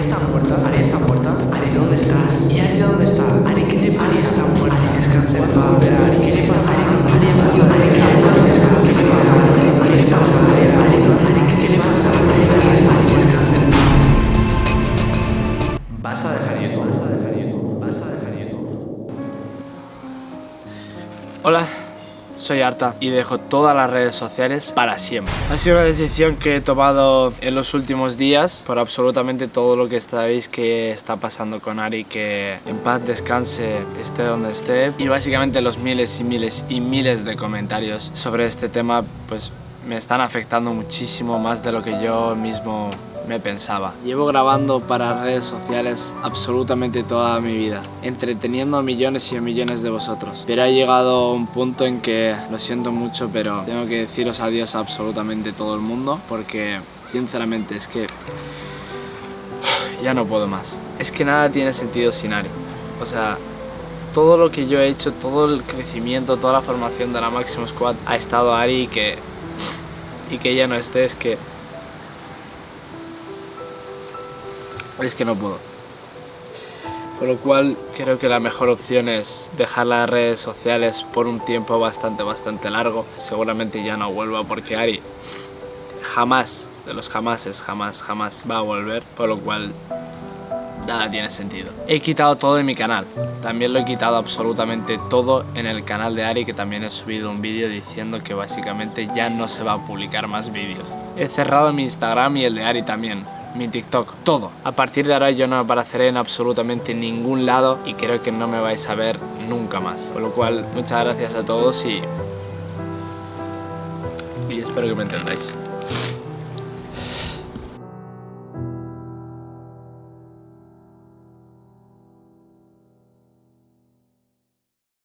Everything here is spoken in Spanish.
Ari está muerta, Ari está muerta. Ari, ¿dónde estás? ¿Y Ari dónde está? Ari, ¿qué te pasa? Ari está muerta. Ari, descansa en paz. Ari, ¿qué le pasa? Ari, Ari, Ari, está muerta. ¿Qué le muerta. Ari, ¿dónde le pasa? Muerta. Descansa en paz. Vas a dejar YouTube. Vas a dejar YouTube. Vas a dejar YouTube. Hola, soy Arta y dejo todas las redes sociales para siempre. Ha sido una decisión que he tomado en los últimos días por absolutamente todo lo que sabéis que está pasando con Ari, que en paz descanse, esté donde esté. Y básicamente los miles y miles y miles de comentarios sobre este tema pues me están afectando muchísimo más de lo que yo mismo me pensaba. Llevo grabando para redes sociales absolutamente toda mi vida, entreteniendo a millones y a millones de vosotros. Pero ha llegado un punto en que, lo siento mucho, pero tengo que deciros adiós a absolutamente todo el mundo, porque sinceramente es que ya no puedo más. Es que nada tiene sentido sin Ari. O sea, todo lo que yo he hecho, todo el crecimiento, toda la formación de la Máximo Squad ha estado Ari y que, y que ella no esté, es que es que no puedo. Por lo cual creo que la mejor opción es dejar las redes sociales por un tiempo bastante, bastante largo. Seguramente ya no vuelva porque Ari jamás, de los jamases, jamás, jamás va a volver. Por lo cual nada tiene sentido. He quitado todo en mi canal. También lo he quitado absolutamente todo en el canal de Ari que también he subido un vídeo diciendo que básicamente ya no se va a publicar más vídeos. He cerrado mi Instagram y el de Ari también mi TikTok, todo. A partir de ahora yo no apareceré en absolutamente ningún lado y creo que no me vais a ver nunca más. Con lo cual, muchas gracias a todos y... Y espero que me entendáis.